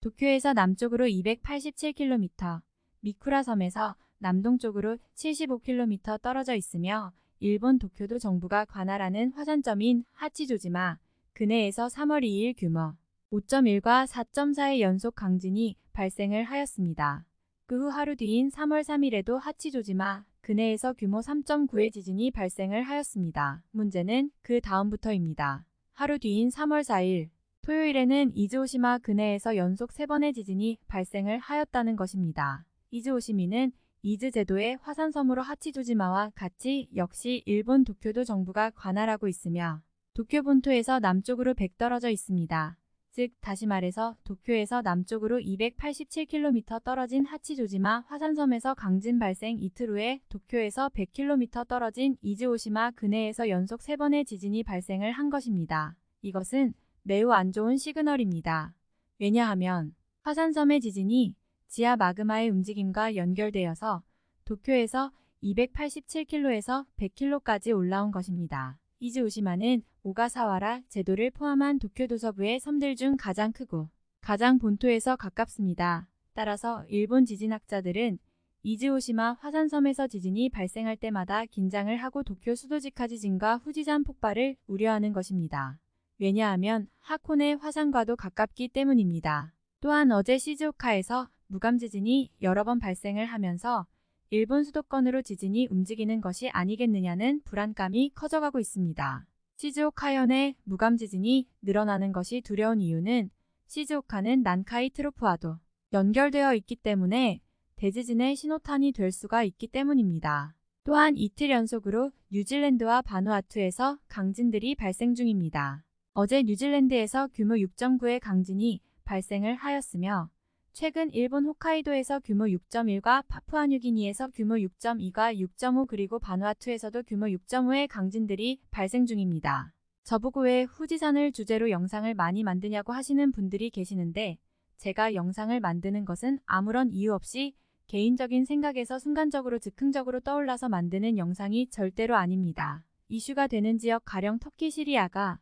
도쿄에서 남쪽으로 287km, 미쿠라 섬에서 남동쪽으로 75km 떨어져 있으며 일본 도쿄도 정부가 관할하는 화산점인 하치조지마 근해에서 3월 2일 규모 5.1과 4.4의 연속 강진이 발생을 하였습니다. 그 후 하루 뒤인 3월 3일에도 하치조지마 근해에서 규모 3.9의 지진이 발생을 하였습니다. 문제는 그 다음부터입니다. 하루 뒤인 3월 4일 토요일에는 이즈오시마 근해에서 연속 3번의 지진이 발생을 하였다는 것입니다. 이즈오시미는 이즈 제도의 화산섬으로 하치조지마와 같이 역시 일본 도쿄도 정부가 관할하고 있으며 도쿄 본토에서 남쪽으로 100 떨어져 있습니다. 즉 다시 말해서 도쿄에서 남쪽으로 287km 떨어진 하치조지마 화산섬에서 강진 발생 이틀 후에 도쿄에서 100km 떨어진 이즈오시마 근해에서 연속 3번의 지진이 발생을 한 것입니다. 이것은 매우 안 좋은 시그널입니다. 왜냐하면 화산섬의 지진이 지하 마그마의 움직임과 연결되어서 도쿄에서 287km에서 100km까지 올라온 것입니다. 이즈오시마는 오가사와라 제도를 포함한 도쿄 도서부의 섬들 중 가장 크고 가장 본토에서 가깝습니다. 따라서 일본 지진학자들은 이즈오시마 화산섬에서 지진이 발생할 때마다 긴장을 하고 도쿄 수도지카 지진과 후지산 폭발을 우려하는 것입니다. 왜냐하면 하코네 화산과도 가깝기 때문입니다. 또한 어제 시즈오카에서 무감 지진이 여러 번 발생을 하면서 일본 수도권으로 지진이 움직이는 것이 아니겠느냐는 불안감이 커져가고 있습니다. 시즈오카현의 무감 지진이 늘어나는 것이 두려운 이유는 시즈오카는 난카이 트로프와도 연결되어 있기 때문에 대지진의 신호탄이 될 수가 있기 때문입니다. 또한 이틀 연속으로 뉴질랜드와 바누아투에서 강진들이 발생 중입니다. 어제 뉴질랜드에서 규모 6.9의 강진이 발생을 하였으며 최근 일본 홋카이도에서 규모 6.1과 파푸아뉴기니에서 규모 6.2과 6.5 그리고 바누아투에서도 규모 6.5의 강진들이 발생 중입니다. 저보고 왜 후지산을 주제로 영상을 많이 만드냐고 하시는 분들이 계시는데 제가 영상을 만드는 것은 아무런 이유 없이 개인적인 생각에서 순간적으로 즉흥적으로 떠올라서 만드는 영상이 절대로 아닙니다. 이슈가 되는 지역 가령 터키 시리아가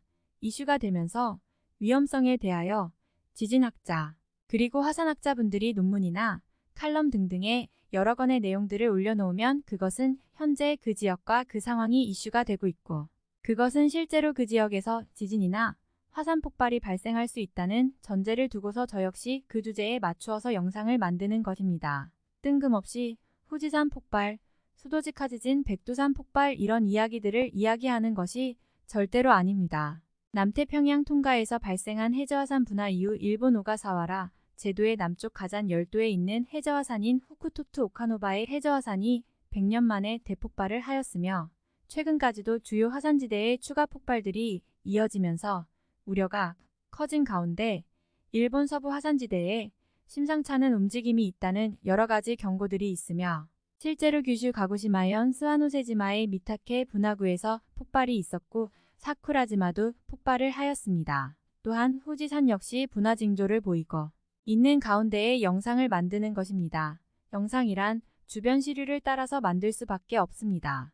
이슈가 되면서 위험성에 대하여 지진학자, 그리고 화산학자분들이 논문이나 칼럼 등등의 여러 건의 내용들을 올려놓으면 그것은 현재 그 지역과 그 상황이 이슈가 되고 있고 그것은 실제로 그 지역에서 지진이나 화산 폭발이 발생할 수 있다는 전제를 두고서 저 역시 그 주제에 맞추어서 영상을 만드는 것입니다. 뜬금없이 후지산 폭발, 수도지카 지진, 백두산 폭발 이런 이야기들을 이야기하는 것이 절대로 아닙니다. 남태평양 통가에서 발생한 해저화산 분화 이후 일본 오가사와라 제도의 남쪽 가잔 열도에 있는 해저화산인 후쿠토트 오카노바의 해저화산이 100년 만에 대폭발을 하였으며 최근까지도 주요 화산지대의 추가 폭발들이 이어지면서 우려가 커진 가운데 일본 서부 화산지대에 심상찮은 움직임이 있다는 여러 가지 경고들이 있으며 실제로 규슈 가고시마현 스와노세지마의 미타케 분화구에서 폭발이 있었고 사쿠라지마도 폭발을 하였습니다. 또한 후지산 역시 분화 징조를 보이고 있는 가운데에 영상을 만드는 것입니다. 영상이란 주변 시류를 따라서 만들 수밖에 없습니다.